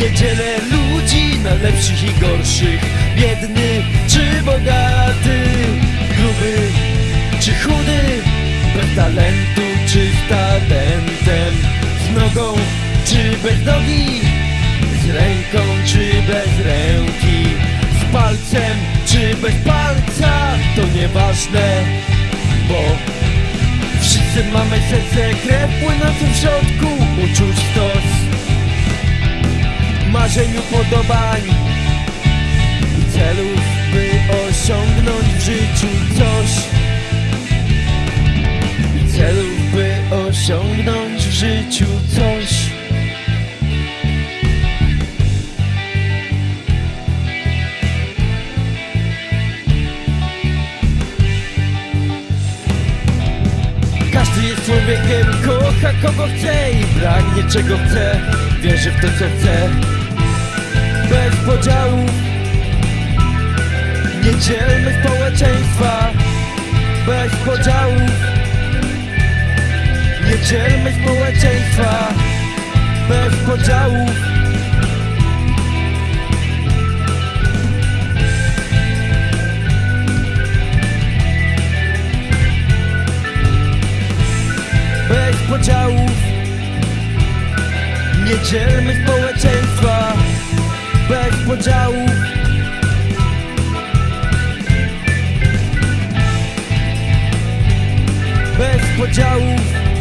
dzielę ludzi na lepszych i gorszych. Biedny czy bogaty? Gruby czy chudy? Bez talentu czy z talentem? Z nogą czy bez nogi? Z ręką czy bez ręki? Z palcem czy bez palca? To nieważne, bo Wszyscy mamy serce, krew płynącą w środku Marzeniu podobań I celów, by osiągnąć w życiu coś. I celów, by osiągnąć w życiu coś. Każdy jest człowiekiem, kocha kogo chce i pragnie czego chce. Wierzy w to co chce Bez podziałów Nie dzielmy społeczeństwa Bez podziałów Nie dzielmy społeczeństwa Bez podziałów bez podziałów Nie dzielmy społeczeństwa podziałów Bez podziałów